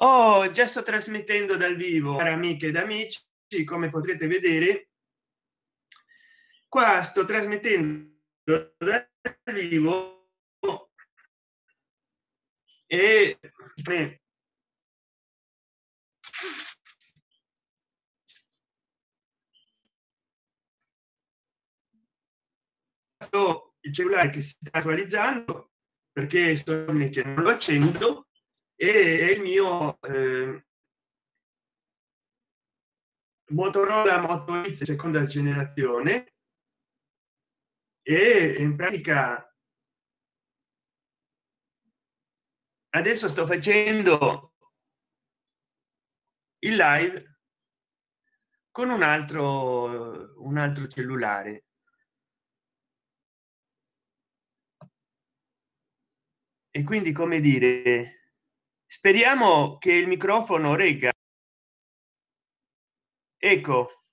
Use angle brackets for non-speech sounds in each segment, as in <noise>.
oh già sto trasmettendo dal vivo cari amiche ed amici come potrete vedere. Qua sto trasmettendo dal vivo. E il cellulare che si sta attualizzando perché sono che non accendo e il mio eh, motorola moto seconda generazione. E in pratica adesso sto facendo il live con un altro un altro cellulare. E quindi come dire speriamo che il microfono regga. Ecco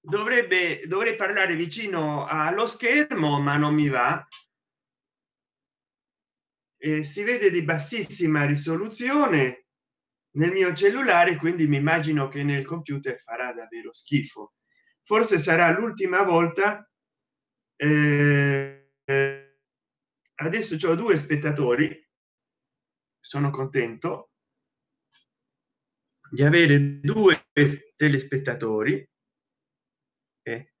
dovrebbe dovrei parlare vicino allo schermo ma non mi va. E si vede di bassissima risoluzione nel mio cellulare quindi mi immagino che nel computer farà davvero schifo. Forse sarà l'ultima volta eh, adesso ho due spettatori sono contento di avere due telespettatori eh,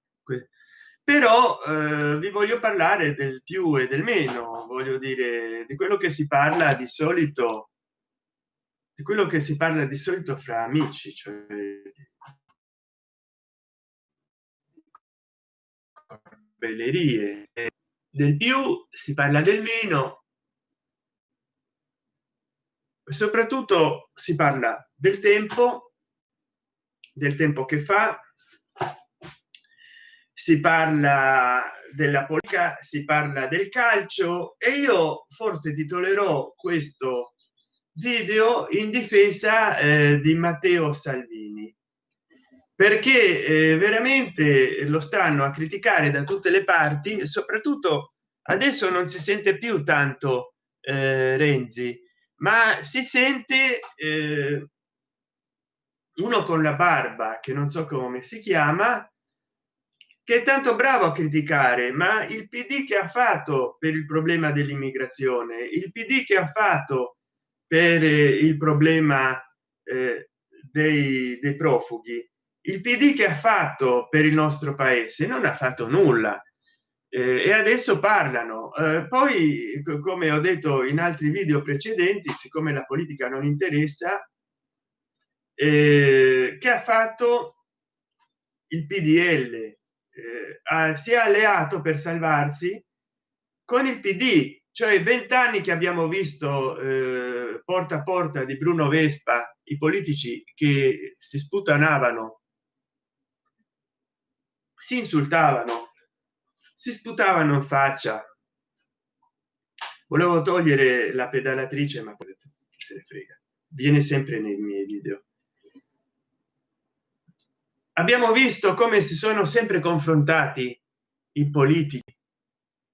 però eh, vi voglio parlare del più e del meno voglio dire di quello che si parla di solito di quello che si parla di solito fra amici cioè bellerie. Del più si parla del meno soprattutto si parla del tempo del tempo che fa si parla della politica si parla del calcio e io forse titolerò questo video in difesa eh, di matteo salvini. Perché eh, veramente lo stanno a criticare da tutte le parti soprattutto adesso non si sente più tanto eh, renzi ma si sente eh, uno con la barba che non so come si chiama che è tanto bravo a criticare ma il pd che ha fatto per il problema dell'immigrazione il pd che ha fatto per eh, il problema eh, dei, dei profughi il pd che ha fatto per il nostro paese non ha fatto nulla e adesso parlano. Eh, poi come ho detto in altri video precedenti siccome la politica non interessa eh, che ha fatto il pdl eh, si è alleato per salvarsi con il pd cioè vent'anni che abbiamo visto eh, porta a porta di bruno vespa i politici che si sputanavano si insultavano si sputavano in faccia. Volevo togliere la pedalatrice ma se ne frega viene sempre nei miei video. Abbiamo visto come si sono sempre confrontati i politici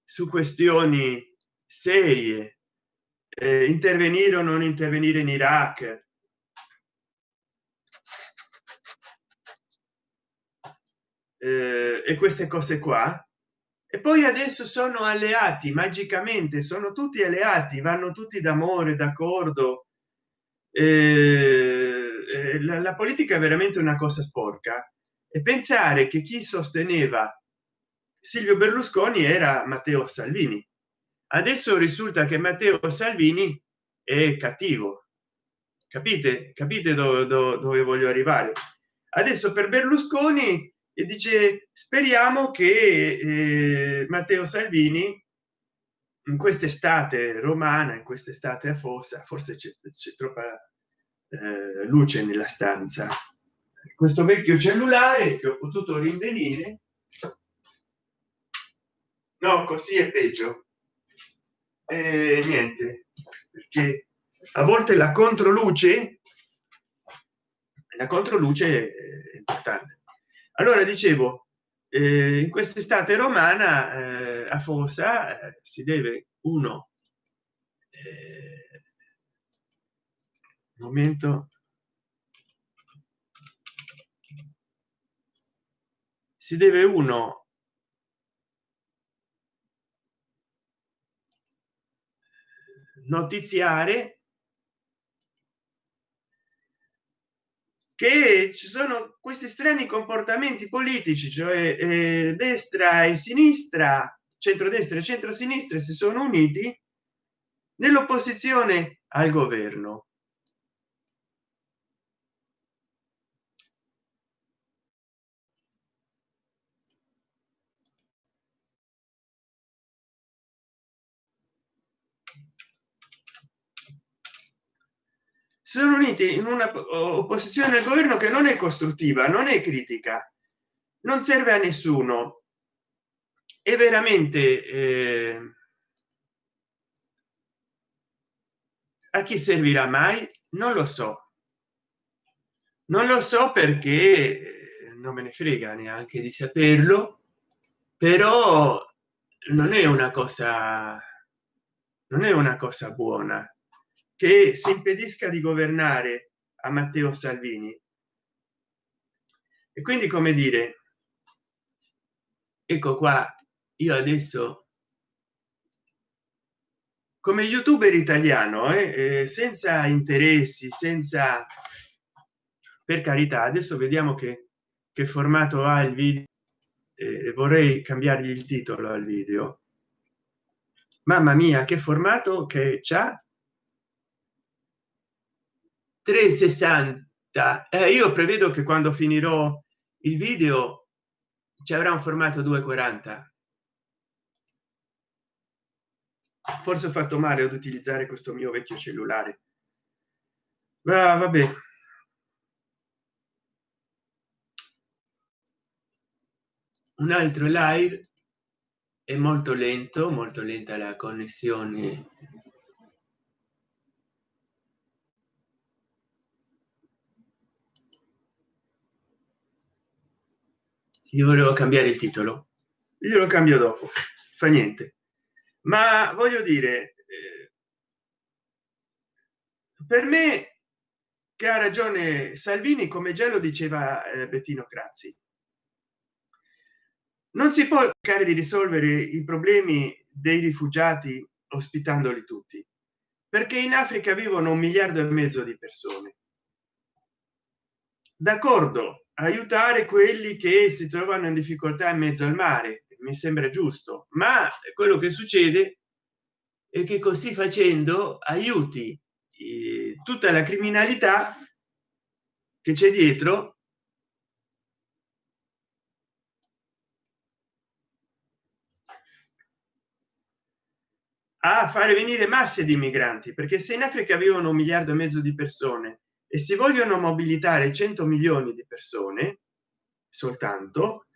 su questioni serie eh, intervenire o non intervenire in iraq. Eh, e queste cose qua e poi adesso sono alleati magicamente sono tutti alleati vanno tutti d'amore d'accordo. Eh, la, la politica è veramente una cosa sporca. E pensare che chi sosteneva silvio berlusconi era matteo salvini. Adesso risulta che matteo salvini è cattivo. Capite? Capite dove, dove, dove voglio arrivare? Adesso per berlusconi e dice speriamo che eh, matteo salvini in quest'estate romana in quest'estate a fossa forse c'è troppa eh, luce nella stanza questo vecchio cellulare che ho potuto rinvenire no così è peggio e niente perché a volte la controluce la controluce è importante allora dicevo eh, in quest'estate romana eh, a fossa eh, si deve uno eh, momento si deve uno notiziare che ci sono questi strani comportamenti politici cioè eh, destra e sinistra centrodestra e centrosinistra si sono uniti nell'opposizione al governo sono uniti in una opposizione al governo che non è costruttiva non è critica non serve a nessuno. È veramente eh, a chi servirà mai? Non lo so. Non lo so perché eh, non me ne frega neanche di saperlo però non è una cosa non è una cosa buona che si impedisca di governare a matteo salvini. E quindi come dire ecco qua io adesso come youtuber italiano eh, eh, senza interessi senza per carità adesso vediamo che che formato ha il video eh, vorrei cambiare il titolo al video. Mamma mia che formato che c'ha 360 eh, io prevedo che quando finirò il video ci avrà un formato 240 forse ho fatto male ad utilizzare questo mio vecchio cellulare. Ah, vabbè. Un altro live. È molto lento molto lenta la connessione io volevo cambiare il titolo. Io lo cambio dopo fa niente. Ma voglio dire eh, per me che ha ragione salvini come già lo diceva eh, bettino crazzi non si può cercare di risolvere i problemi dei rifugiati ospitandoli tutti perché in africa vivono un miliardo e mezzo di persone. D'accordo aiutare quelli che si trovano in difficoltà in mezzo al mare mi sembra giusto ma quello che succede è che così facendo aiuti eh, tutta la criminalità che c'è dietro a fare venire masse di migranti perché se in africa vivono un miliardo e mezzo di persone e si vogliono mobilitare 100 milioni di persone soltanto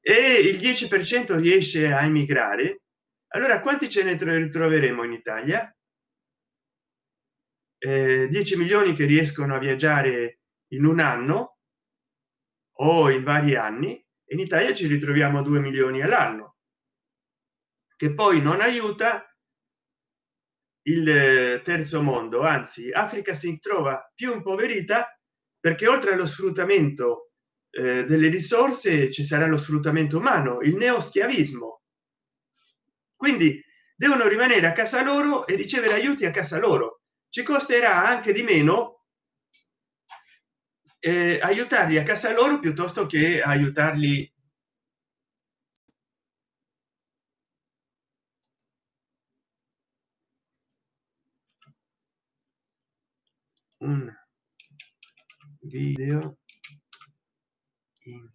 e il 10 per cento riesce a emigrare allora quanti ce ne ritroveremo in italia? Eh, 10 milioni che riescono a viaggiare in un anno o in vari anni in italia ci ritroviamo 2 milioni all'anno che poi non aiuta il eh, terzo mondo. Anzi africa si trova più impoverita perché oltre allo sfruttamento eh, delle risorse ci sarà lo sfruttamento umano il neoschiavismo. Quindi devono rimanere a casa loro e ricevere aiuti a casa loro. Ci costerà anche di meno eh, aiutarli a casa loro piuttosto che aiutarli un video in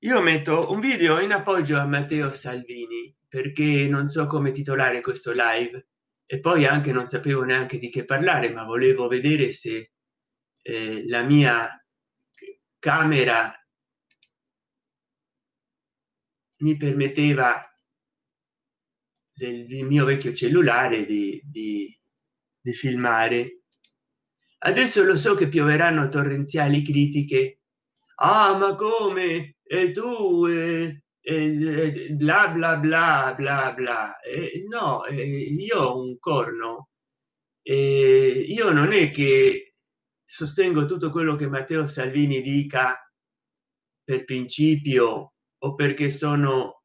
io metto un video in appoggio a matteo salvini perché non so come titolare questo live e poi anche non sapevo neanche di che parlare ma volevo vedere se eh, la mia camera mi permetteva del, mio vecchio cellulare di, di, di filmare. Adesso lo so che pioveranno torrenziali critiche. Ah ma come? E tu eh, eh, bla bla bla bla bla. Eh, no io ho un corno. Io non è che sostengo tutto quello che matteo salvini dica per principio o perché sono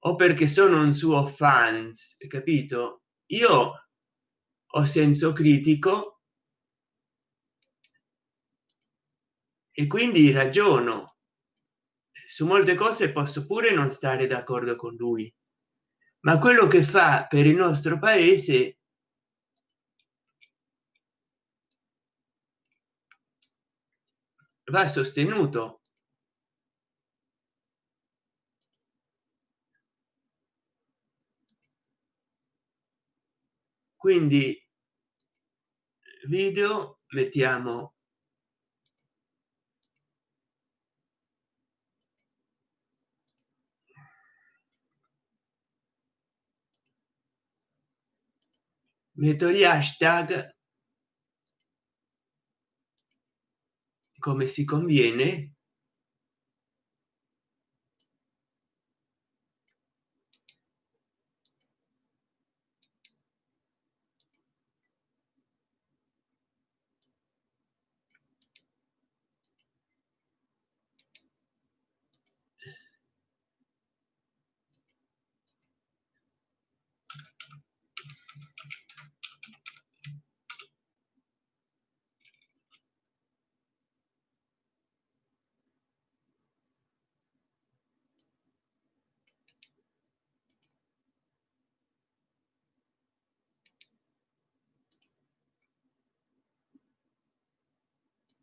o perché sono un suo fans capito? Io ho senso critico e quindi ragiono. Su molte cose posso pure non stare d'accordo con lui ma quello che fa per il nostro paese va sostenuto. Quindi video mettiamo metto gli hashtag come si conviene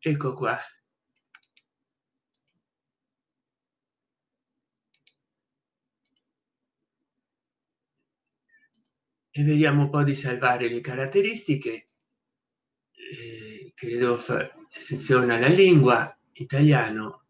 ecco qua. E vediamo un po di salvare le caratteristiche eh, fare sezione alla lingua italiano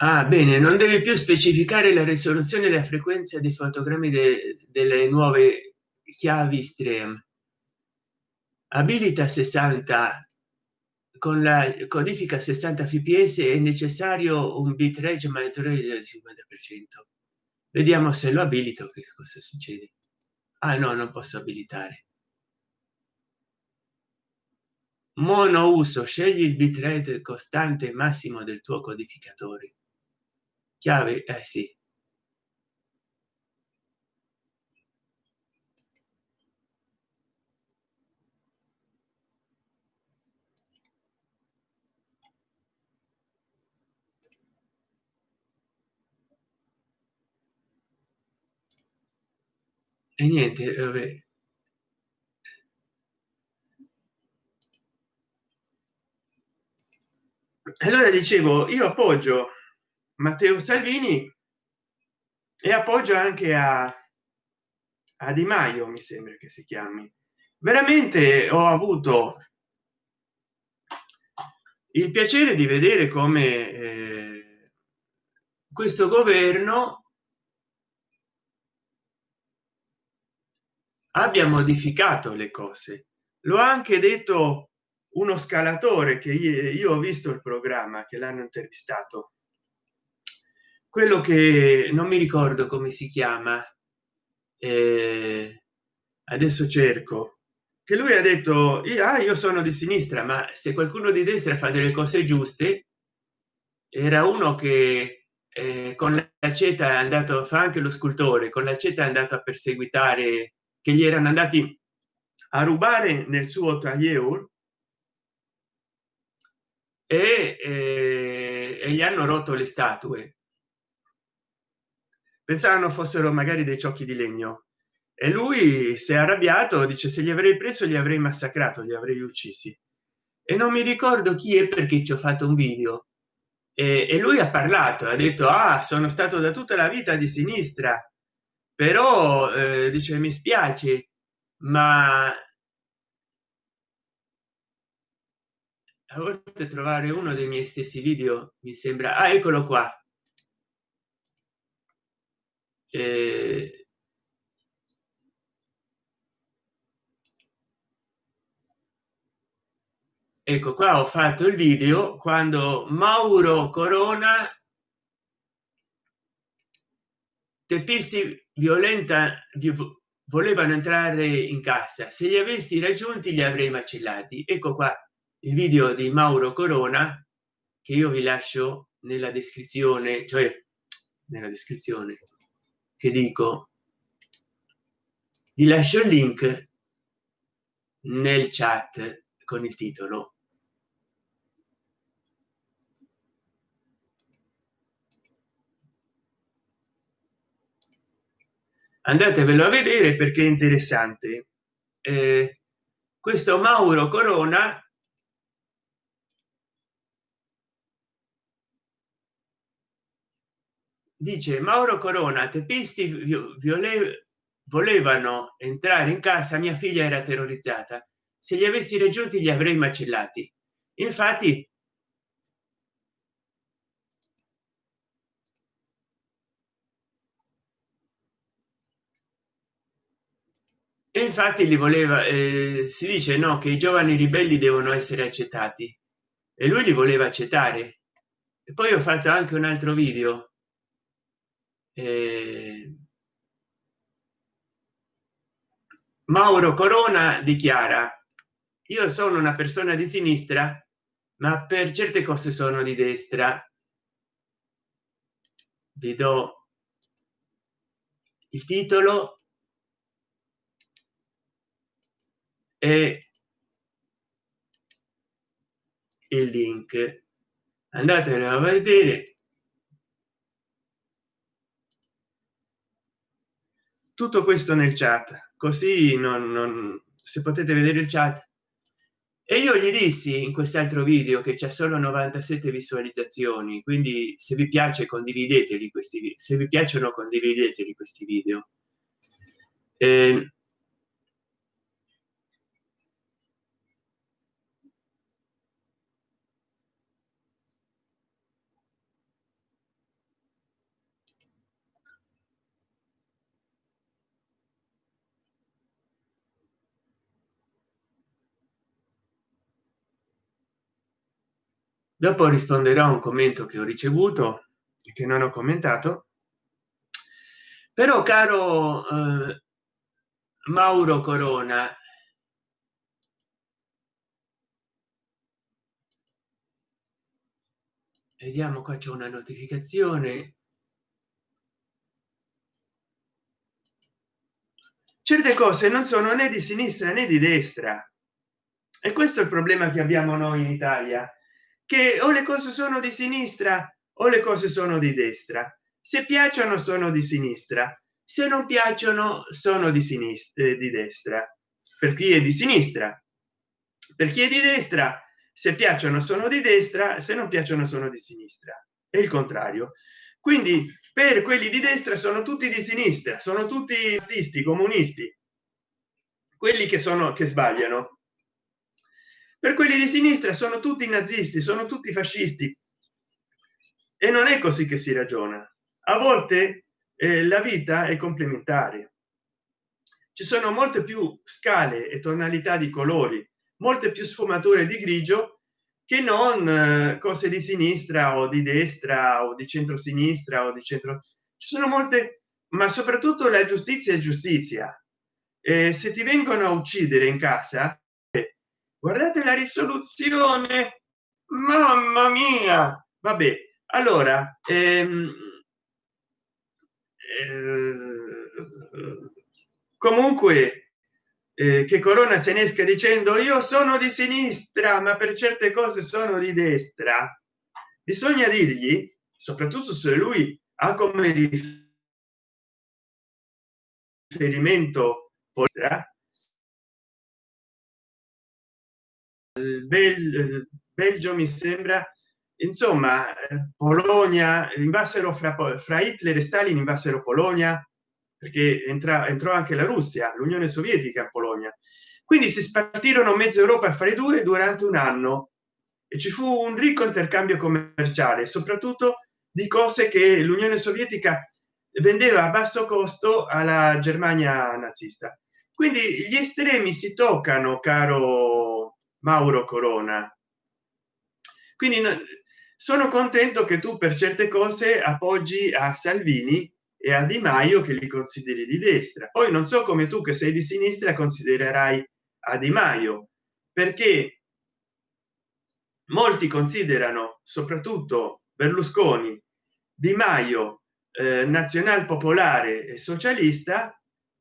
Ah, bene, non deve più specificare la risoluzione e la frequenza dei fotogrammi de delle nuove chiavi stream. Abilita 60 con la codifica 60 fps è necessario un bitrate maggiore del 50 per cento. Vediamo se lo abilito che cosa succede. Ah no non posso abilitare. Mono uso scegli il bitrate costante massimo del tuo codificatore chiave eh sì e niente vabbè. allora dicevo io appoggio matteo salvini e appoggio anche a, a di maio mi sembra che si chiami. Veramente ho avuto il piacere di vedere come eh, questo governo abbia modificato le cose. Lo ha anche detto uno scalatore che io ho visto il programma che l'hanno intervistato quello che non mi ricordo come si chiama eh, adesso cerco che lui ha detto ah, io sono di sinistra ma se qualcuno di destra fa delle cose giuste era uno che eh, con la ceta è andato fa anche lo scultore con la ceta è andato a perseguitare che gli erano andati a rubare nel suo taglieur e, e, e gli hanno rotto le statue pensavano fossero magari dei ciocchi di legno. E lui si è arrabbiato dice se li avrei preso li avrei massacrato li avrei uccisi e non mi ricordo chi è perché ci ho fatto un video. E, e lui ha parlato ha detto ah sono stato da tutta la vita di sinistra però eh, dice mi spiace ma a volte trovare uno dei miei stessi video mi sembra ah, eccolo qua eh, ecco qua ho fatto il video quando mauro corona teppisti violenta volevano entrare in casa se li avessi raggiunti li avrei macellati. Ecco qua il video di mauro corona che io vi lascio nella descrizione cioè nella descrizione che dico vi lascio il link nel chat con il titolo. Andatevelo a vedere perché è interessante. Eh, questo mauro corona dice mauro corona teppisti viole volevano entrare in casa mia figlia era terrorizzata. Se li avessi raggiunti li avrei macellati. Infatti infatti li voleva eh, si dice no che i giovani ribelli devono essere accettati. E lui li voleva accettare. E poi ho fatto anche un altro video eh, mauro corona dichiara io sono una persona di sinistra ma per certe cose sono di destra. Vi do il titolo. E il link. Andatelo a vedere tutto questo nel chat così non, non se potete vedere il chat. E io gli dissi in quest'altro video che c'è solo 97 visualizzazioni quindi se vi piace condivideteli questi se vi piacciono condivideteli questi video. Eh, dopo risponderò a un commento che ho ricevuto e che non ho commentato. Però caro eh, mauro corona vediamo qua c'è una notificazione. Certe cose non sono né di sinistra né di destra. E questo è il problema che abbiamo noi in italia che o le cose sono di sinistra o le cose sono di destra. Se piacciono sono di sinistra. Se non piacciono sono di sinistra eh, di destra. Per chi è di sinistra? Per chi è di destra? Se piacciono sono di destra. Se non piacciono sono di sinistra. E il contrario. Quindi per quelli di destra sono tutti di sinistra. Sono tutti nazisti comunisti. Quelli che sono che sbagliano per quelli di sinistra sono tutti nazisti sono tutti fascisti. E non è così che si ragiona. A volte eh, la vita è complementare. Ci sono molte più scale e tonalità di colori molte più sfumature di grigio che non eh, cose di sinistra o di destra o di centro sinistra o di centro. Ci sono molte ma soprattutto la giustizia e giustizia. Eh, se ti vengono a uccidere in casa guardate la risoluzione. Mamma mia. Vabbè allora ehm, eh, comunque eh, che corona se ne esca dicendo io sono di sinistra ma per certe cose sono di destra. Bisogna dirgli soprattutto se lui ha come riferimento Bel, Belgio mi sembra. Insomma Polonia invasero fra, fra Hitler e Stalin invasero Polonia perché entra, entrò anche la Russia l'Unione Sovietica in Polonia. Quindi si spartirono mezza Europa a fare due durante un anno e ci fu un ricco intercambio commerciale soprattutto di cose che l'Unione Sovietica vendeva a basso costo alla Germania nazista. Quindi gli estremi si toccano caro mauro corona. Quindi sono contento che tu per certe cose appoggi a salvini e a di maio che li consideri di destra. Poi non so come tu che sei di sinistra considererai a di maio perché molti considerano soprattutto berlusconi di maio eh, nazional popolare e socialista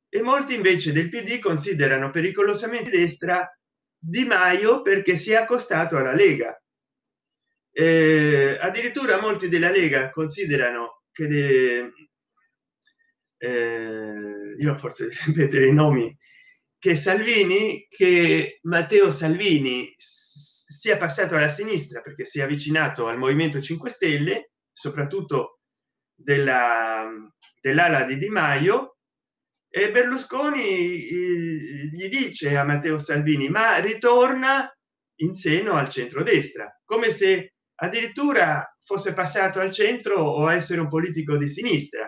e molti invece del pd considerano pericolosamente destra di maio perché si è accostato alla lega. Eh, addirittura molti della lega considerano che de, eh, io forse <laughs> ripetere i nomi che salvini che matteo salvini sia passato alla sinistra perché si è avvicinato al movimento 5 stelle soprattutto della dell'ala di di maio e berlusconi gli dice a matteo salvini ma ritorna in seno al centrodestra come se addirittura fosse passato al centro o essere un politico di sinistra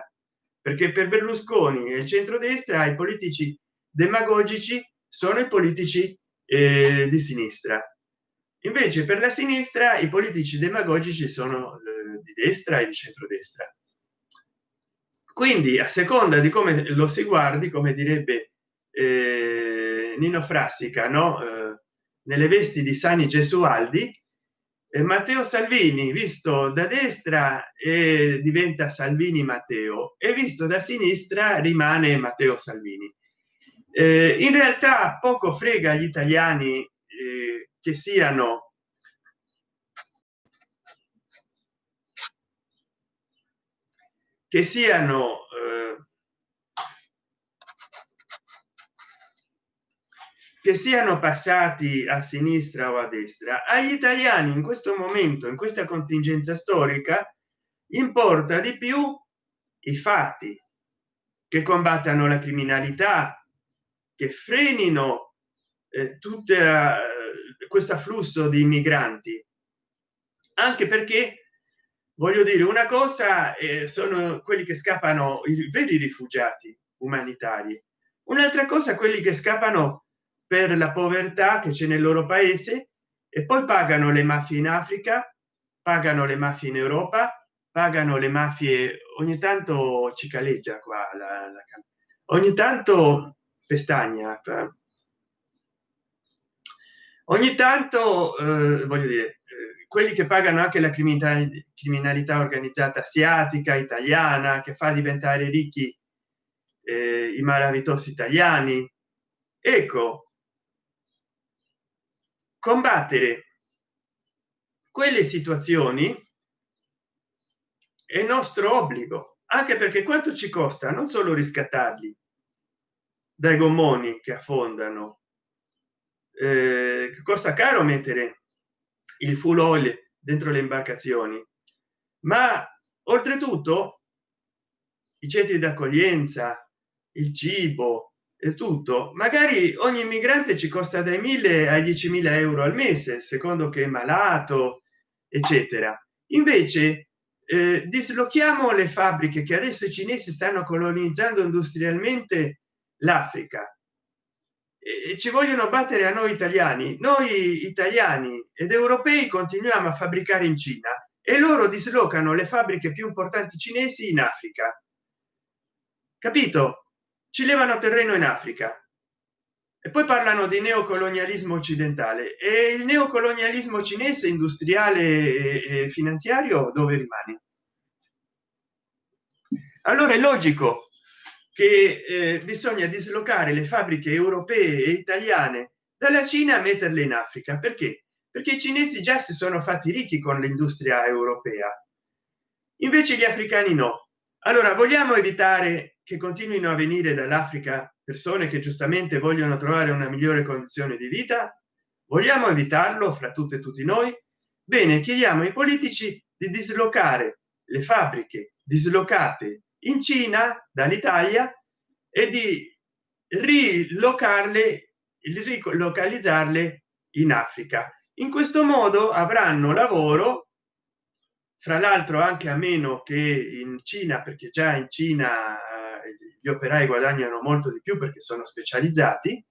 perché per berlusconi e il centrodestra i politici demagogici sono i politici eh, di sinistra. Invece per la sinistra i politici demagogici sono eh, di destra e di centrodestra quindi a seconda di come lo si guardi come direbbe eh, nino frassica no? Eh, nelle vesti di sani gesualdi eh, matteo salvini visto da destra e diventa salvini matteo e visto da sinistra rimane matteo salvini. Eh, in realtà poco frega gli italiani eh, che siano che siano eh, che siano passati a sinistra o a destra agli italiani in questo momento in questa contingenza storica importa di più i fatti che combattano la criminalità che frenino eh, tutto eh, questo afflusso di migranti. Anche perché voglio dire una cosa eh, sono quelli che scappano i veri rifugiati umanitari? Un'altra cosa quelli che scappano per la povertà che c'è nel loro paese e poi pagano le mafie in africa pagano le mafie in europa pagano le mafie ogni tanto cicaleggia qua la, la, ogni tanto pestagna ogni tanto eh, voglio dire eh, quelli che pagano anche la criminalità criminalità organizzata asiatica italiana che fa diventare ricchi eh, i malavitosi italiani. Ecco combattere quelle situazioni è nostro obbligo anche perché quanto ci costa non solo riscattarli dai gommoni che affondano eh, costa caro mettere il full oil dentro le imbarcazioni. Ma oltretutto i centri d'accoglienza il cibo e tutto magari ogni immigrante ci costa dai 1000 ai 10.000 euro al mese secondo che è malato eccetera. Invece eh, dislochiamo le fabbriche che adesso i cinesi stanno colonizzando industrialmente l'africa ci vogliono battere a noi italiani. Noi italiani ed europei continuiamo a fabbricare in cina e loro dislocano le fabbriche più importanti cinesi in africa. Capito? Ci levano terreno in africa. E poi parlano di neocolonialismo occidentale. E il neocolonialismo cinese industriale e finanziario dove rimane? Allora è logico che eh, bisogna dislocare le fabbriche europee e italiane dalla cina a metterle in africa. Perché? Perché i cinesi già si sono fatti ricchi con l'industria europea. Invece gli africani no. Allora vogliamo evitare che continuino a venire dall'africa persone che giustamente vogliono trovare una migliore condizione di vita? Vogliamo evitarlo fra tutte e tutti noi? Bene chiediamo ai politici di dislocare le fabbriche dislocate in cina dall'italia e di rilocarle rilocalizzarle in africa. In questo modo avranno lavoro fra l'altro anche a meno che in cina perché già in cina eh, gli operai guadagnano molto di più perché sono specializzati.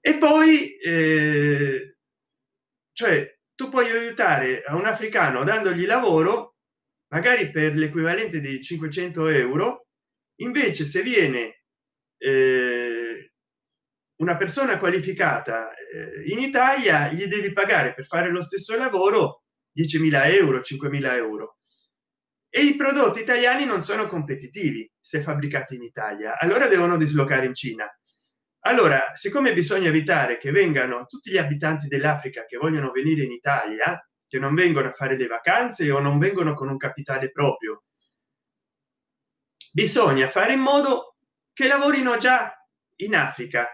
E poi eh, cioè tu puoi aiutare a un africano dandogli lavoro magari per l'equivalente di 500 euro invece se viene eh, una persona qualificata eh, in italia gli devi pagare per fare lo stesso lavoro 10.000 euro 5.000 euro. E i prodotti italiani non sono competitivi se fabbricati in italia allora devono dislocare in cina. Allora siccome bisogna evitare che vengano tutti gli abitanti dell'africa che vogliono venire in italia che non vengono a fare le vacanze o non vengono con un capitale proprio. Bisogna fare in modo che lavorino già in africa.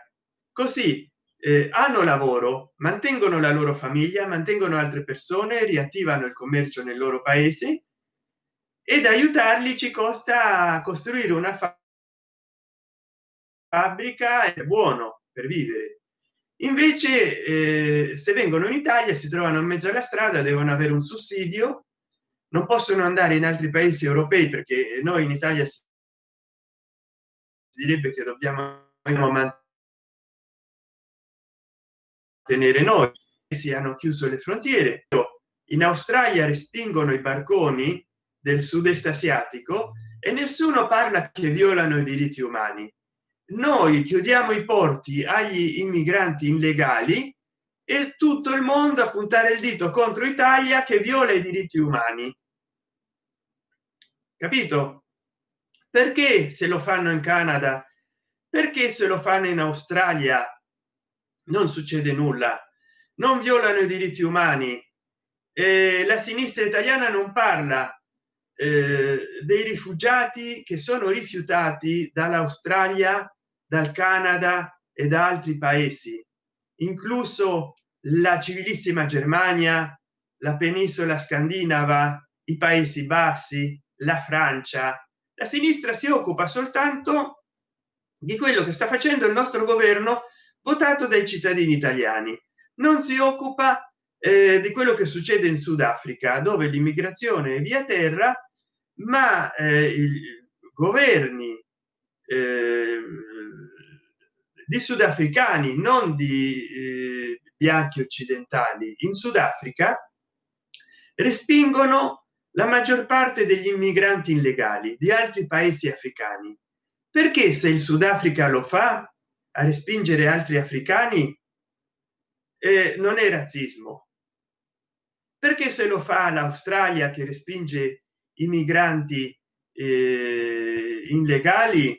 Così eh, hanno lavoro mantengono la loro famiglia mantengono altre persone riattivano il commercio nel loro paese ed aiutarli ci costa costruire una fabbrica è buono per vivere invece eh, se vengono in italia si trovano in mezzo alla strada devono avere un sussidio non possono andare in altri paesi europei perché noi in italia si direbbe che dobbiamo mantenere noi si hanno chiuso le frontiere. In australia respingono i barconi del sud-est asiatico e nessuno parla che violano i diritti umani noi chiudiamo i porti agli immigranti illegali e tutto il mondo a puntare il dito contro italia che viola i diritti umani. Capito? Perché se lo fanno in canada? Perché se lo fanno in australia non succede nulla. Non violano i diritti umani. Eh, la sinistra italiana non parla eh, dei rifugiati che sono rifiutati dall'australia dal canada e da altri paesi incluso la civilissima germania la penisola scandinava i paesi bassi la francia. La sinistra si occupa soltanto di quello che sta facendo il nostro governo votato dai cittadini italiani. Non si occupa eh, di quello che succede in sudafrica dove l'immigrazione è via terra ma eh, i governi eh, di sudafricani non di eh, bianchi occidentali. In sudafrica respingono la maggior parte degli immigranti illegali di altri paesi africani. Perché se il sudafrica lo fa a respingere altri africani eh, non è razzismo. Perché se lo fa l'australia che respinge i migranti eh, illegali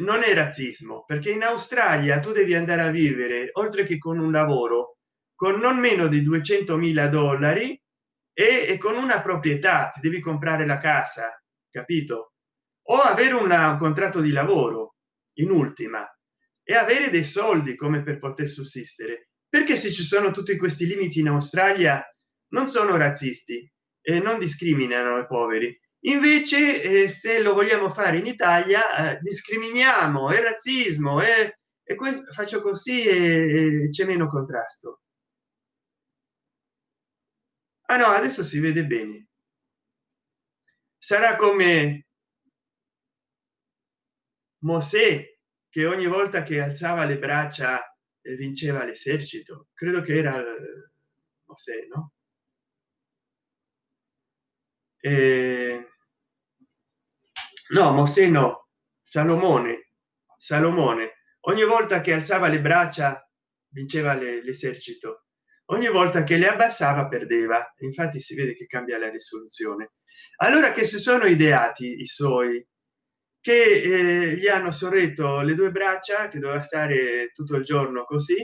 non è razzismo perché in australia tu devi andare a vivere oltre che con un lavoro con non meno di 200 mila dollari e, e, con una proprietà ti devi comprare la casa capito? O avere una, un contratto di lavoro in ultima e avere dei soldi come per poter sussistere. Perché se ci sono tutti questi limiti in australia non sono razzisti e non discriminano i poveri invece eh, se lo vogliamo fare in italia eh, discriminiamo e razzismo e, questo faccio così e, e c'è meno contrasto. Ah no adesso si vede bene. Sarà come Mosè che ogni volta che alzava le braccia eh, vinceva l'esercito. Credo che era eh, Mosè no eh, no Mosè no. Salomone. Salomone. Ogni volta che alzava le braccia vinceva l'esercito. Ogni volta che le abbassava perdeva. Infatti si vede che cambia la risoluzione. Allora che si sono ideati i suoi? Che eh, gli hanno sorretto le due braccia che doveva stare tutto il giorno così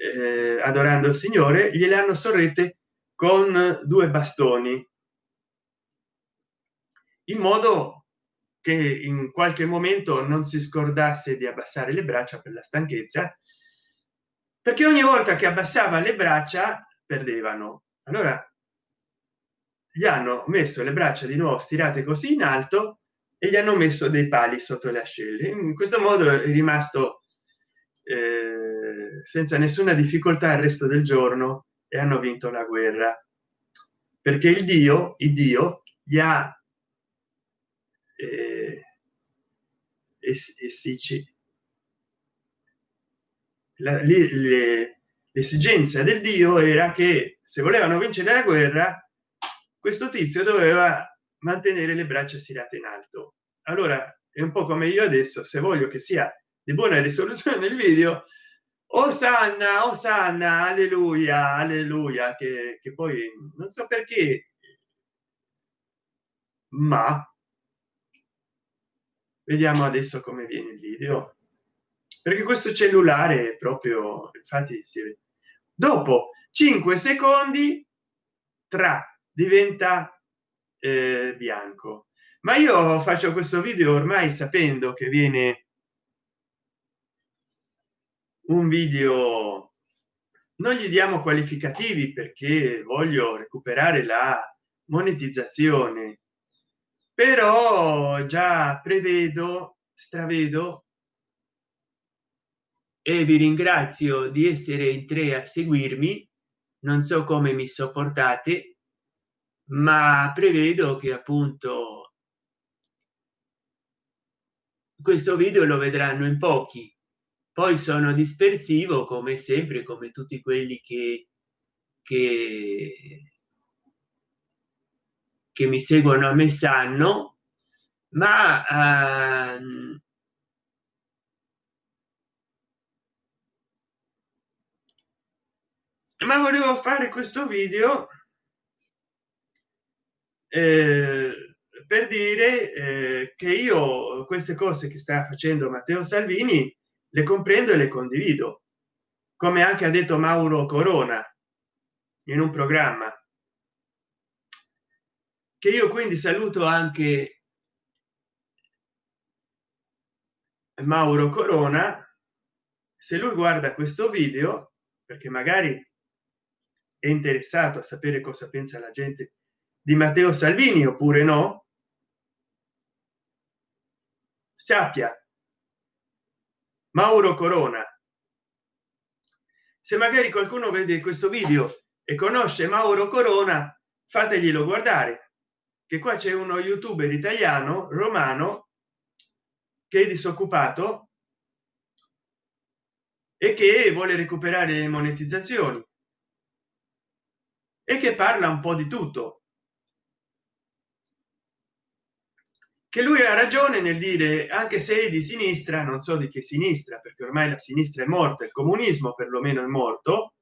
eh, adorando il signore gliele hanno sorrette con due bastoni in modo che in qualche momento non si scordasse di abbassare le braccia per la stanchezza perché ogni volta che abbassava le braccia perdevano. Allora gli hanno messo le braccia di nuovo stirate così in alto e gli hanno messo dei pali sotto le ascelle. In questo modo è rimasto eh, senza nessuna difficoltà il resto del giorno e hanno vinto la guerra. Perché il dio il dio gli ha e, si l'esigenza del dio era che se volevano vincere la guerra questo tizio doveva mantenere le braccia stirate in alto. Allora è un po come io adesso se voglio che sia di buona risoluzione nel video osanna osanna alleluia alleluia che, che poi non so perché ma vediamo adesso come viene il video. Perché questo cellulare è proprio infatti si vede. Dopo 5 secondi tra diventa eh, bianco. Ma io faccio questo video ormai sapendo che viene un video non gli diamo qualificativi perché voglio recuperare la monetizzazione però già prevedo stravedo e vi ringrazio di essere in tre a seguirmi. Non so come mi sopportate ma prevedo che appunto questo video lo vedranno in pochi. Poi sono dispersivo come sempre come tutti quelli che che, che mi seguono a me sanno ma uh, ma volevo fare questo video eh, per dire eh, che io queste cose che sta facendo matteo salvini le comprendo e le condivido come anche ha detto mauro corona in un programma che io quindi saluto anche mauro corona. Se lui guarda questo video perché magari è interessato a sapere cosa pensa la gente di matteo salvini oppure no sappia. Mauro corona. Se magari qualcuno vede questo video e conosce mauro corona fateglielo guardare che qua c'è uno youtuber italiano romano che è disoccupato e che vuole recuperare le monetizzazioni e che parla un po di tutto. Che lui ha ragione nel dire anche se è di sinistra non so di che sinistra perché ormai la sinistra è morta il comunismo perlomeno è morto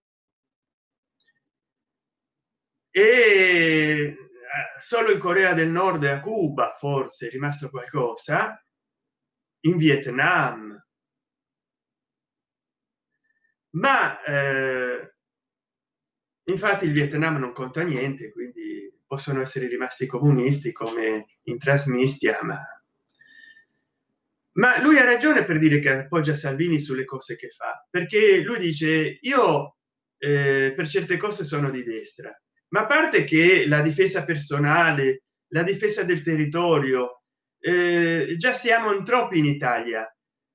e solo in corea del nord e a cuba forse è rimasto qualcosa in vietnam. Ma eh, infatti il vietnam non conta niente quindi possono essere rimasti comunisti come in trasmistia ma ma lui ha ragione per dire che appoggia salvini sulle cose che fa perché lui dice io eh, per certe cose sono di destra ma a parte che la difesa personale la difesa del territorio eh, già siamo in troppi in italia.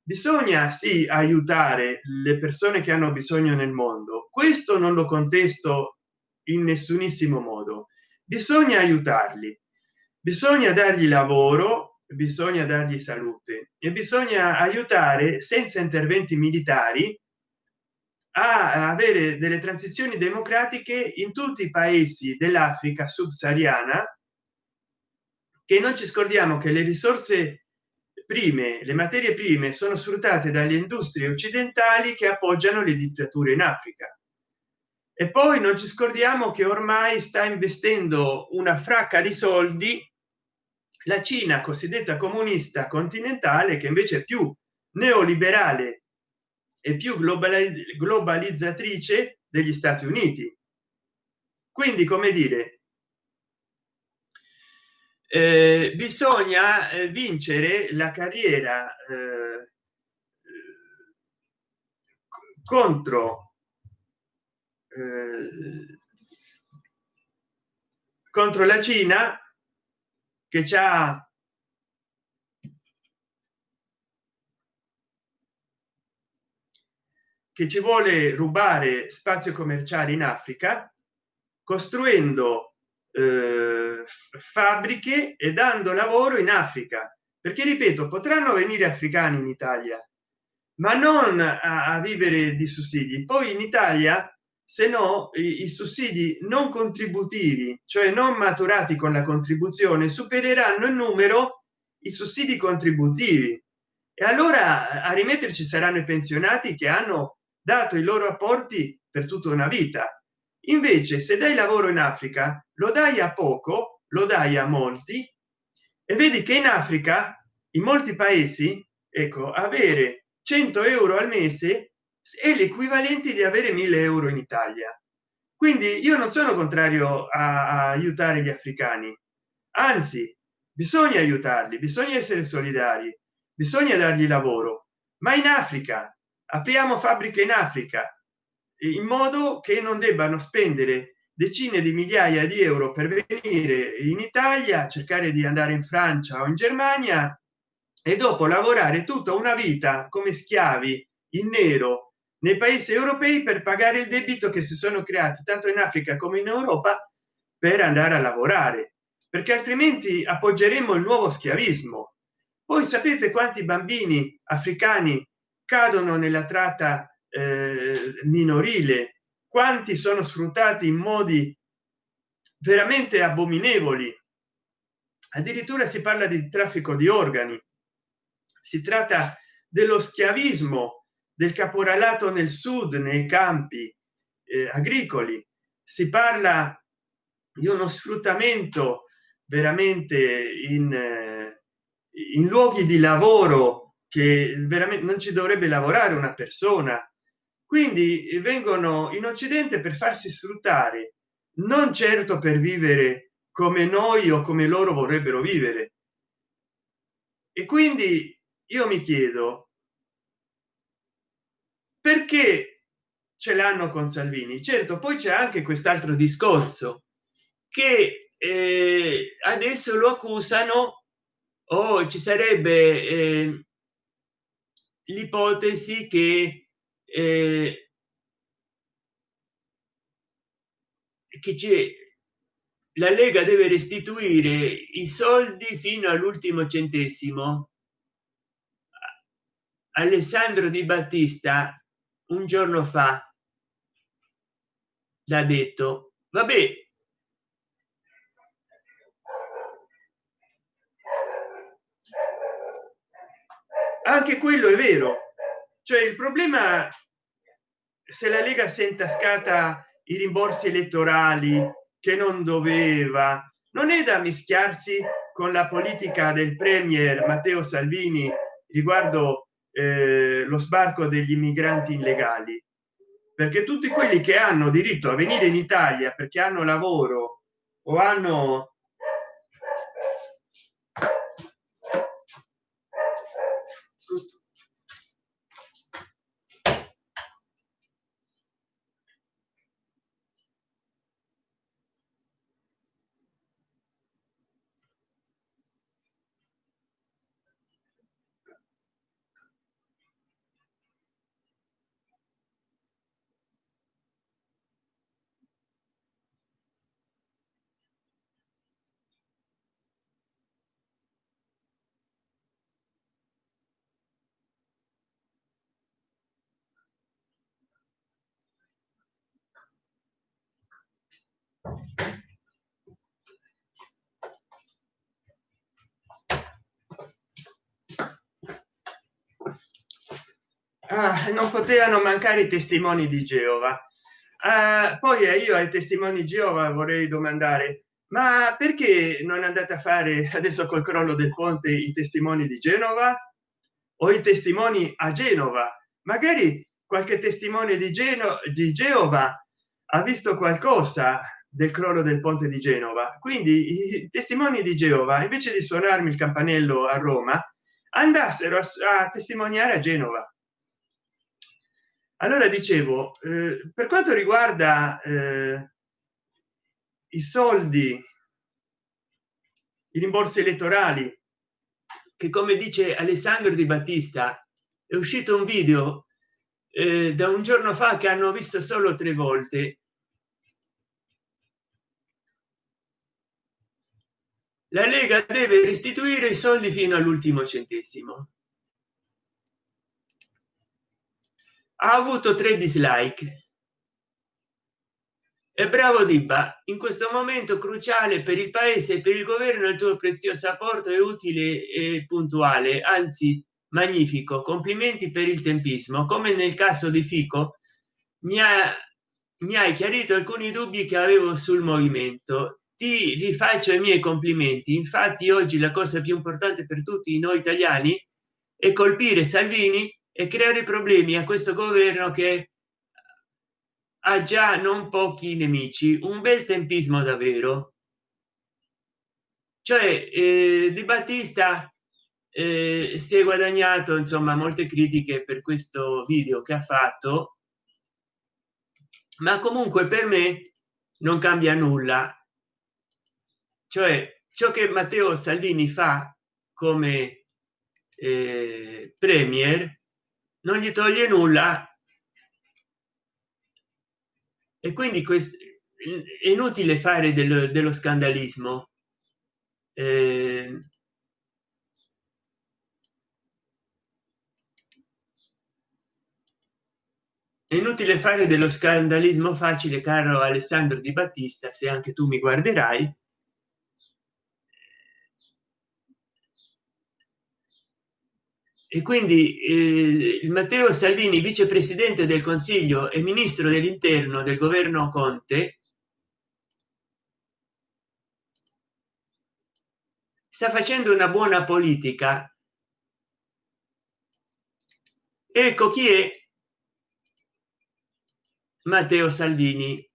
Bisogna sì aiutare le persone che hanno bisogno nel mondo. Questo non lo contesto in nessunissimo modo. Bisogna aiutarli. Bisogna dargli lavoro bisogna dargli salute e bisogna aiutare senza interventi militari a avere delle transizioni democratiche in tutti i paesi dell'africa subsahariana che non ci scordiamo che le risorse prime le materie prime sono sfruttate dalle industrie occidentali che appoggiano le dittature in africa. E poi non ci scordiamo che ormai sta investendo una fracca di soldi la cina cosiddetta comunista continentale che invece è più neoliberale e più globalizzatrice degli stati uniti. Quindi come dire eh, bisogna eh, vincere la carriera eh, contro eh, contro la cina che c'ha che ci vuole rubare spazio commerciale in africa costruendo eh, fabbriche e dando lavoro in africa. Perché ripeto potranno venire africani in italia ma non a, a vivere di sussidi. Poi in italia se no i, i, sussidi non contributivi cioè non maturati con la contribuzione supereranno in numero i sussidi contributivi. E allora a rimetterci saranno i pensionati che hanno dato i loro apporti per tutta una vita. Invece se dai lavoro in africa lo dai a poco lo dai a molti e vedi che in africa in molti paesi ecco avere 100 euro al mese è l'equivalente di avere 1000 euro in italia. Quindi io non sono contrario a, a aiutare gli africani. Anzi bisogna aiutarli bisogna essere solidari bisogna dargli lavoro. Ma in africa apriamo fabbriche in africa in modo che non debbano spendere decine di migliaia di euro per venire in italia cercare di andare in francia o in germania e dopo lavorare tutta una vita come schiavi in nero nei paesi europei per pagare il debito che si sono creati tanto in africa come in europa per andare a lavorare perché altrimenti appoggeremo il nuovo schiavismo. Poi sapete quanti bambini africani cadono nella tratta eh, minorile. Quanti sono sfruttati in modi veramente abominevoli. Addirittura si parla di traffico di organi. Si tratta dello schiavismo del caporalato nel sud nei campi eh, agricoli. Si parla di uno sfruttamento veramente in, eh, in luoghi di lavoro che veramente non ci dovrebbe lavorare una persona. Quindi eh, vengono in occidente per farsi sfruttare non certo per vivere come noi o come loro vorrebbero vivere. E quindi io mi chiedo perché ce l'hanno con salvini? Certo poi c'è anche quest'altro discorso che eh, adesso lo accusano o oh, ci sarebbe eh, l'ipotesi che eh, che c'è la lega deve restituire i soldi fino all'ultimo centesimo. Alessandro di battista un giorno fa l'ha detto. Vabbè anche quello è vero. Cioè il problema se la lega si è intascata i rimborsi elettorali che non doveva non è da mischiarsi con la politica del premier matteo salvini riguardo eh, lo sbarco degli immigranti illegali. Perché tutti quelli che hanno diritto a venire in italia perché hanno lavoro o hanno ah, non potevano mancare i testimoni di geova. Ah, poi eh, io ai testimoni geova vorrei domandare ma perché non andate a fare <laughs> adesso col crollo del ponte i testimoni di genova? O i testimoni a genova? Magari qualche testimone di geno di geova ha visto qualcosa del crollo del ponte di genova. Quindi i testimoni di geova invece di suonarmi il campanello a roma andassero a, a testimoniare a genova allora dicevo eh, per quanto riguarda eh, i soldi i rimborsi elettorali che come dice alessandro di battista è uscito un video eh, da un giorno fa che hanno visto solo tre volte. La lega deve restituire i soldi fino all'ultimo centesimo ha avuto tre dislike. E bravo dibba in questo momento cruciale per il paese e per il governo il tuo prezioso apporto è utile e puntuale anzi magnifico. Complimenti per il tempismo. Come nel caso di fico mi ha mi hai chiarito alcuni dubbi che avevo sul movimento. Ti rifaccio i miei complimenti. Infatti oggi la cosa più importante per tutti noi italiani è colpire salvini e creare problemi a questo governo che ha già non pochi nemici un bel tempismo davvero. Cioè eh, di battista eh, si è guadagnato insomma molte critiche per questo video che ha fatto ma comunque per me non cambia nulla. Cioè ciò che matteo salvini fa come eh, premier non gli toglie nulla. E quindi questo è inutile fare dello, dello scandalismo. Eh, è inutile fare dello scandalismo facile caro alessandro di battista se anche tu mi guarderai e quindi eh, matteo salvini vicepresidente del consiglio e ministro dell'interno del governo conte sta facendo una buona politica. Ecco chi è matteo salvini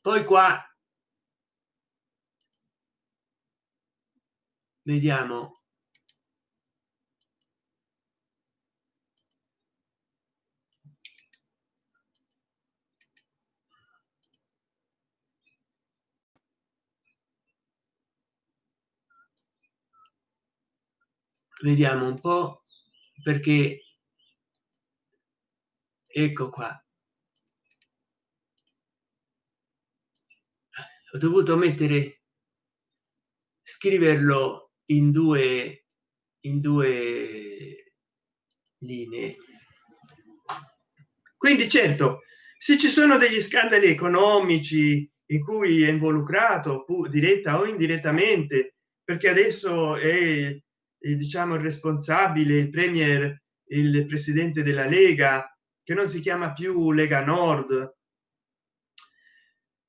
poi qua vediamo. Vediamo un po perché ecco qua. Ho dovuto mettere scriverlo in due in due linee. Quindi certo se ci sono degli scandali economici in cui è involucrato diretta o indirettamente perché adesso è diciamo il responsabile il premier il presidente della lega che non si chiama più lega nord.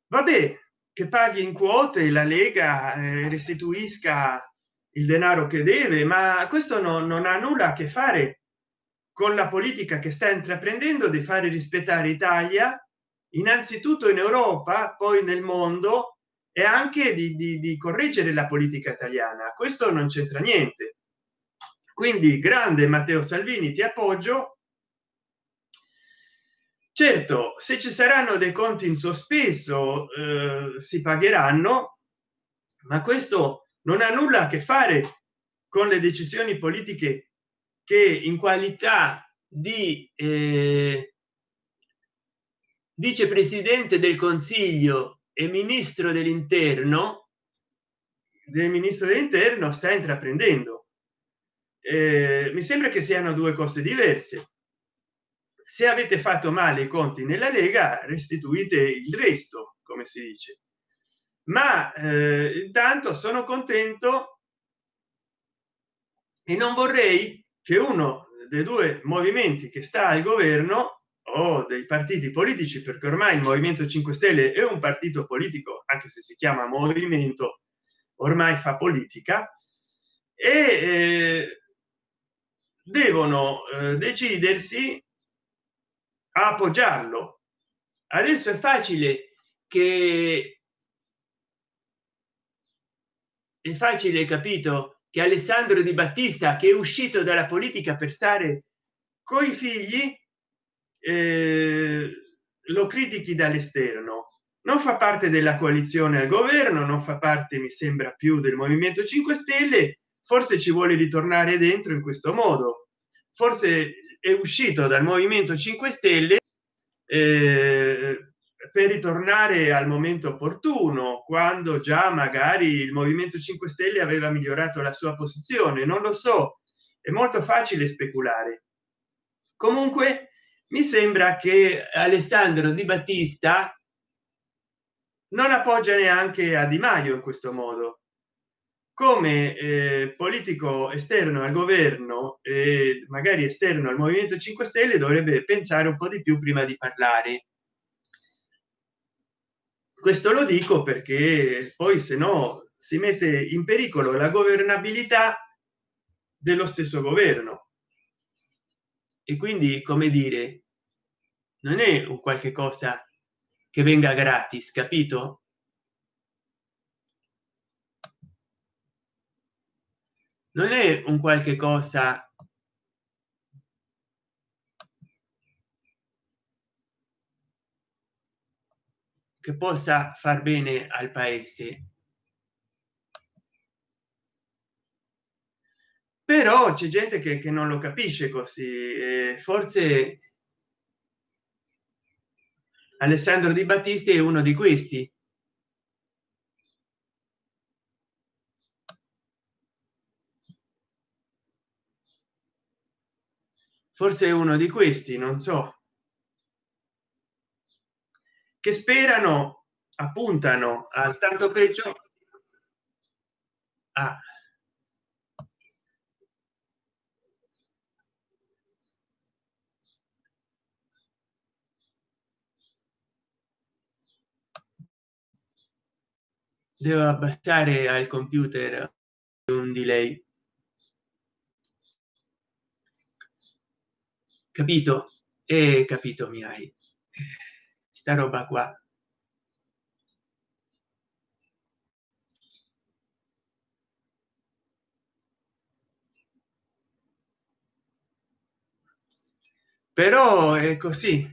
Vabbè che paghi in quote la lega eh, restituisca il denaro che deve ma questo no, non ha nulla a che fare con la politica che sta intraprendendo di fare rispettare italia innanzitutto in europa poi nel mondo e anche di, di, di correggere la politica italiana. Questo non c'entra niente. Quindi grande matteo salvini ti appoggio. Certo se ci saranno dei conti in sospeso eh, si pagheranno ma questo non ha nulla a che fare con le decisioni politiche che in qualità di eh, vicepresidente del consiglio e ministro dell'interno del ministro dell'interno sta intraprendendo. Eh, mi sembra che siano due cose diverse. Se avete fatto male i conti nella lega restituite il resto come si dice ma eh, intanto sono contento e non vorrei che uno dei due movimenti che sta al governo o dei partiti politici perché ormai il movimento 5 stelle è un partito politico anche se si chiama movimento ormai fa politica e eh, devono eh, decidersi a appoggiarlo. Adesso è facile che è facile capito che alessandro di battista che è uscito dalla politica per stare coi figli eh, lo critichi dall'esterno. Non fa parte della coalizione al governo non fa parte mi sembra più del movimento 5 stelle. Forse ci vuole ritornare dentro in questo modo. Forse è uscito dal movimento 5 stelle eh, per ritornare al momento opportuno quando già magari il movimento 5 stelle aveva migliorato la sua posizione non lo so è molto facile speculare. Comunque mi sembra che alessandro di battista non appoggia neanche a di maio in questo modo. Come eh, politico esterno al governo e magari esterno al movimento 5 stelle dovrebbe pensare un po di più prima di parlare questo lo dico perché poi se no si mette in pericolo la governabilità dello stesso governo. E quindi come dire non è un qualche cosa che venga gratis capito? Non è un qualche cosa che possa far bene al paese. Però c'è gente che, che, non lo capisce così eh, forse alessandro di battisti è uno di questi. Forse è uno di questi non so che sperano appuntano al tanto peggio. Ah. devo abbassare al computer un delay. Capito? E capito mi hai sta roba qua. Però è così.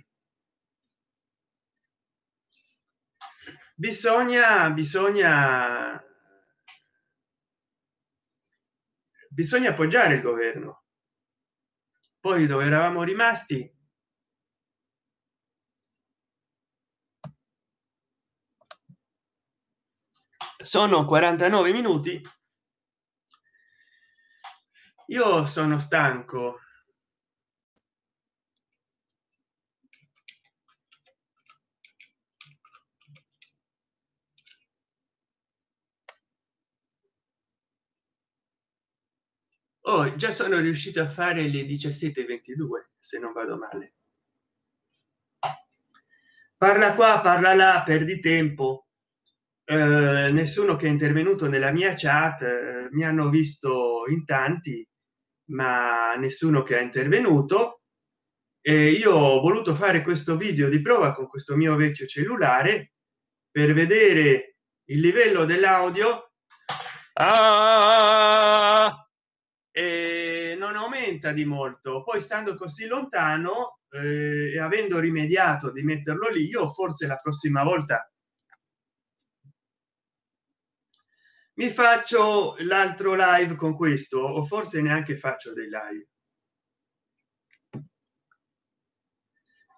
Bisogna bisogna bisogna appoggiare il governo. Poi dove eravamo rimasti sono 49 minuti. Io sono stanco. Oh, già sono riuscito a fare le 17:22 se non vado male. Parla qua parla là perdi tempo eh, nessuno che è intervenuto nella mia chat eh, mi hanno visto in tanti ma nessuno che ha intervenuto. E io ho voluto fare questo video di prova con questo mio vecchio cellulare per vedere il livello dell'audio. Ah, e non aumenta di molto. Poi stando così lontano eh, e avendo rimediato di metterlo lì io forse la prossima volta mi faccio l'altro live con questo o forse neanche faccio dei live.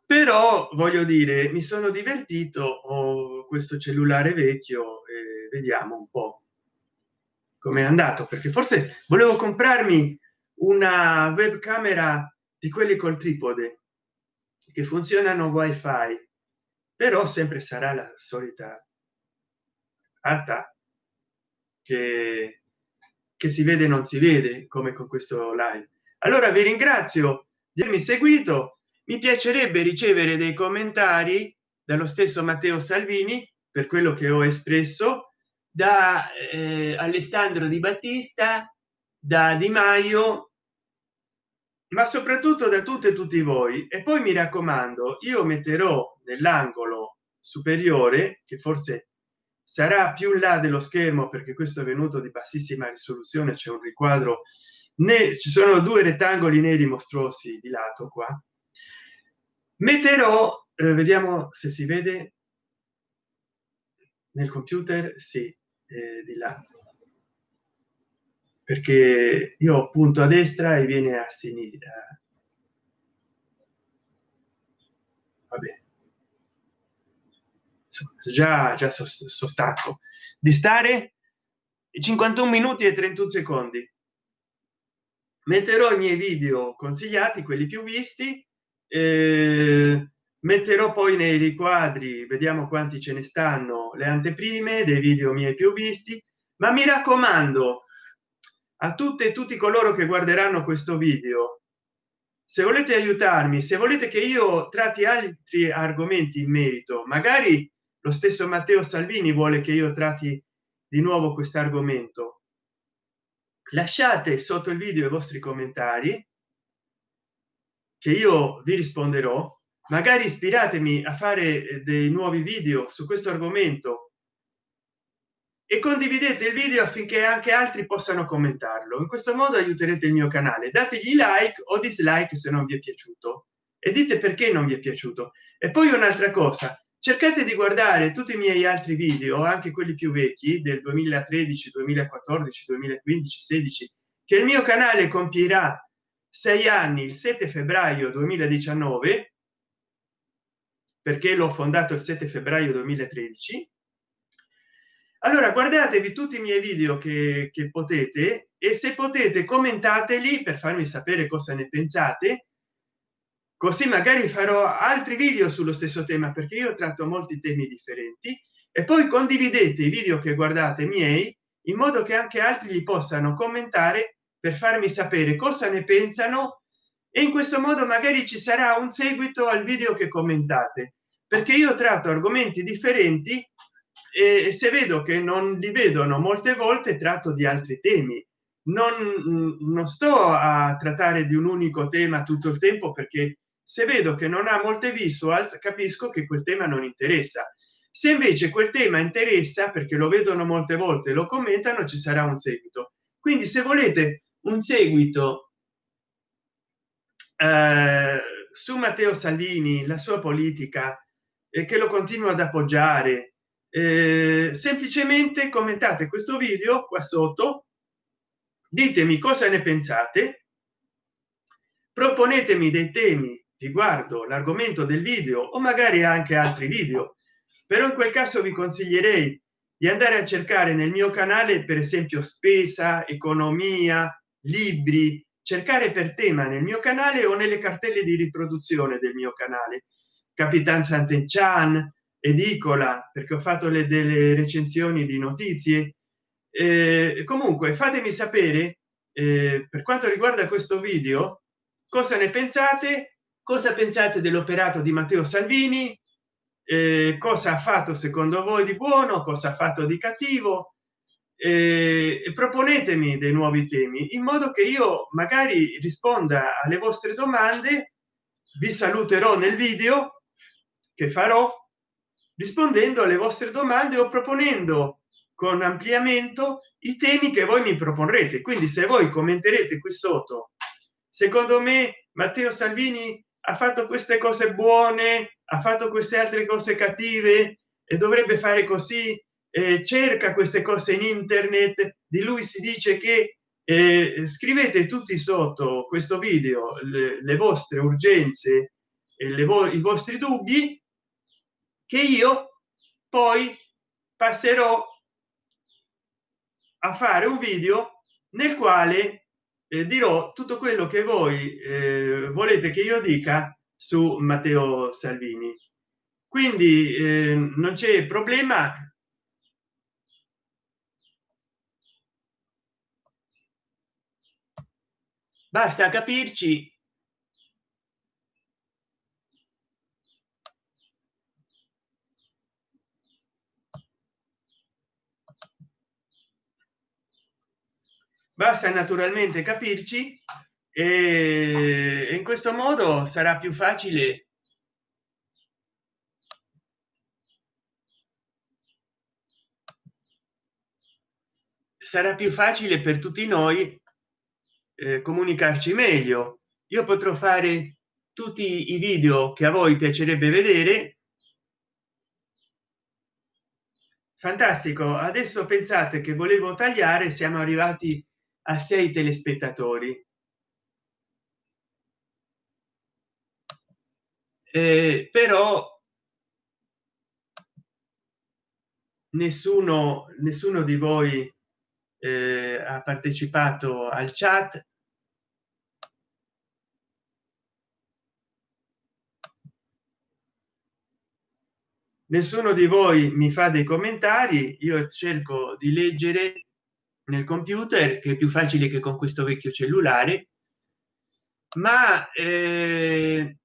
Però voglio dire mi sono divertito ho questo cellulare vecchio e vediamo un po come è andato perché forse volevo comprarmi una webcamera di quelli col tripode che funzionano wifi però sempre sarà la solita alta che, che si vede non si vede come con questo live. Allora vi ringrazio di avermi seguito. Mi piacerebbe ricevere dei commentari dallo stesso matteo salvini per quello che ho espresso da eh, alessandro di battista da di maio ma soprattutto da tutte e tutti voi. E poi mi raccomando io metterò nell'angolo superiore che forse sarà più là dello schermo perché questo è venuto di bassissima risoluzione c'è un riquadro ne ci sono due rettangoli neri mostruosi di lato qua. Metterò eh, vediamo se si vede. Nel computer sì eh, di là. Perché io punto a destra e viene a sinistra. Vabbè già già so, so stacco. Di stare 51 minuti e 31 secondi. Metterò i miei video consigliati quelli più visti eh, metterò poi nei riquadri vediamo quanti ce ne stanno le anteprime dei video miei più visti. Ma mi raccomando a tutte e tutti coloro che guarderanno questo video se volete aiutarmi se volete che io tratti altri argomenti in merito magari lo stesso matteo salvini vuole che io tratti di nuovo questo argomento. Lasciate sotto il video i vostri commentari che io vi risponderò. Magari ispiratemi a fare dei nuovi video su questo argomento. E condividete il video affinché anche altri possano commentarlo. In questo modo aiuterete il mio canale. Dategli like o dislike se non vi è piaciuto. E dite perché non vi è piaciuto. E poi un'altra cosa cercate di guardare tutti i miei altri video anche quelli più vecchi del 2013 2014 2015 16 che il mio canale compierà sei anni il 7 febbraio 2019 perché l'ho fondato il 7 febbraio 2013 allora guardatevi tutti i miei video che, che potete e se potete commentateli per farmi sapere cosa ne pensate così magari farò altri video sullo stesso tema perché io tratto molti temi differenti. E poi condividete i video che guardate miei in modo che anche altri li possano commentare per farmi sapere cosa ne pensano. E in questo modo magari ci sarà un seguito al video che commentate. Perché io tratto argomenti differenti e se vedo che non li vedono molte volte tratto di altri temi. Non, non sto a trattare di un unico tema tutto il tempo perché se vedo che non ha molte visuals capisco che quel tema non interessa. Se invece quel tema interessa perché lo vedono molte volte lo commentano ci sarà un seguito. Quindi se volete un seguito eh, su matteo salvini la sua politica e che lo continuo ad appoggiare eh, semplicemente commentate questo video qua sotto ditemi cosa ne pensate proponetemi dei temi riguardo l'argomento del video o magari anche altri video però in quel caso vi consiglierei di andare a cercare nel mio canale per esempio spesa economia libri. Cercare per tema nel mio canale o nelle cartelle di riproduzione del mio canale. Capitan sant'enchan edicola perché ho fatto le delle recensioni di notizie. Eh, comunque fatemi sapere eh, per quanto riguarda questo video cosa ne pensate cosa pensate dell'operato di matteo salvini? Eh, cosa ha fatto secondo voi di buono? Cosa ha fatto di cattivo? Eh, proponetemi dei nuovi temi in modo che io magari risponda alle vostre domande vi saluterò nel video che farò rispondendo alle vostre domande o proponendo con ampliamento i temi che voi mi proporrete. Quindi se voi commenterete qui sotto secondo me matteo salvini ha fatto queste cose buone ha fatto queste altre cose cattive e dovrebbe fare così eh, cerca queste cose in internet. Di lui si dice che eh, scrivete tutti sotto questo video le, le vostre urgenze e le vo i vostri dubbi che io poi passerò a fare un video nel quale eh, dirò tutto quello che voi eh, volete che io dica su matteo salvini. Quindi eh, non c'è problema. Basta capirci basta naturalmente capirci e in questo modo sarà più facile sarà più facile per tutti noi eh, comunicarci meglio. Io potrò fare tutti i video che a voi piacerebbe vedere. Fantastico. Adesso pensate che volevo tagliare siamo arrivati a sei telespettatori. Eh, però nessuno nessuno di voi eh, ha partecipato al chat. Nessuno di voi mi fa dei commentari io cerco di leggere nel computer che è più facile che con questo vecchio cellulare ma eh,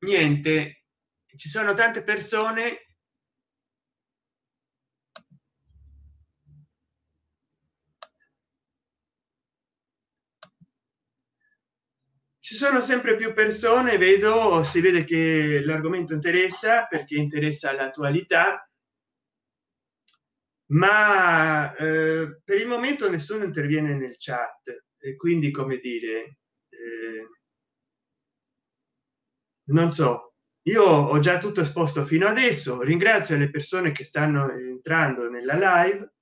niente ci sono tante persone ci sono sempre più persone vedo si vede che l'argomento interessa perché interessa l'attualità ma eh, per il momento nessuno interviene nel chat e quindi come dire eh, non so. Io ho già tutto esposto fino adesso. Ringrazio le persone che stanno entrando nella live.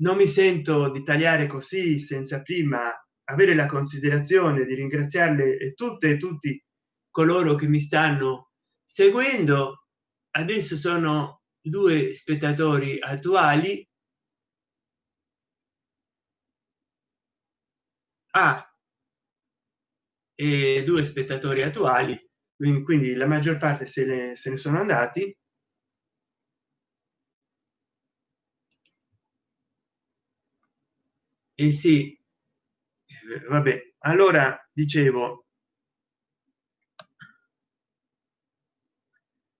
Non mi sento di tagliare così senza prima avere la considerazione di ringraziarle e tutte e tutti coloro che mi stanno seguendo. Adesso sono due spettatori attuali. Ah, e due spettatori attuali. Quindi la maggior parte se ne, se ne sono andati. E sì vabbè allora dicevo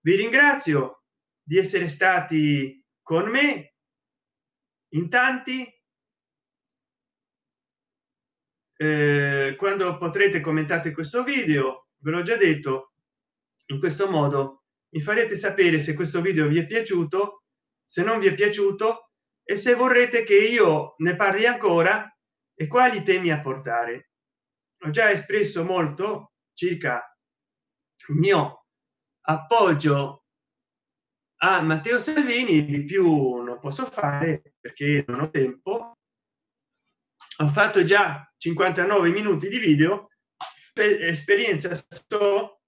vi ringrazio di essere stati con me in tanti. Eh, quando potrete commentate questo video ve l'ho già detto in questo modo mi farete sapere se questo video vi è piaciuto se non vi è piaciuto e se vorrete che io ne parli ancora e quali temi a portare? Ho già espresso molto circa il mio appoggio a matteo salvini di più non posso fare perché non ho tempo. Ho fatto già 59 minuti di video. Per esperienza so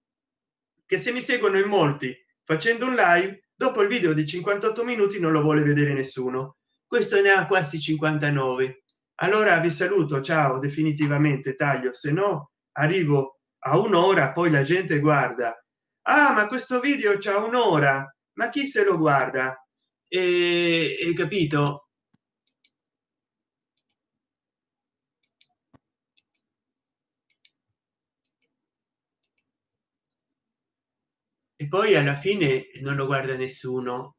che se mi seguono in molti facendo un live dopo il video di 58 minuti non lo vuole vedere nessuno. Questo ne ha quasi 59 allora vi saluto ciao definitivamente taglio se no arrivo a un'ora poi la gente guarda. Ah ma questo video c'è un'ora ma chi se lo guarda? E, e capito? E poi alla fine non lo guarda nessuno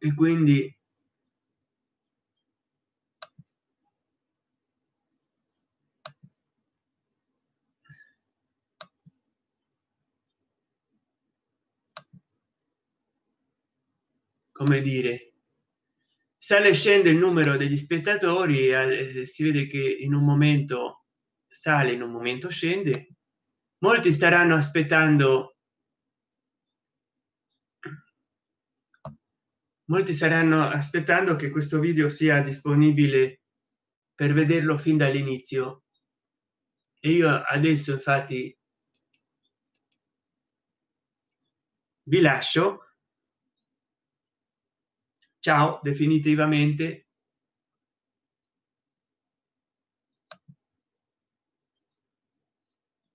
e quindi come dire sale e scende il numero degli spettatori eh, si vede che in un momento sale in un momento scende. Molti staranno aspettando molti saranno aspettando che questo video sia disponibile per vederlo fin dall'inizio. E io adesso infatti vi lascio. Ciao definitivamente.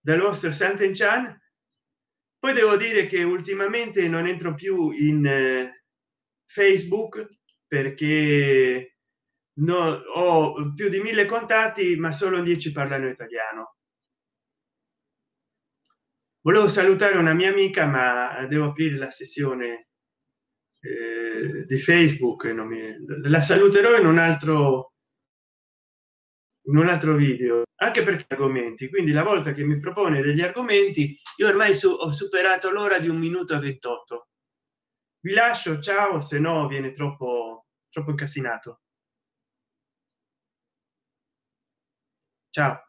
Dal vostro Santen Chan. Poi devo dire che ultimamente non entro più in eh, facebook perché no, ho più di mille contatti ma solo 10 parlano italiano. Volevo salutare una mia amica ma devo aprire la sessione eh, di facebook non mi la saluterò in un altro in un altro video anche perché argomenti. Quindi la volta che mi propone degli argomenti io ormai su, ho superato l'ora di un minuto e 28 vi lascio ciao se no viene troppo troppo incasinato. Ciao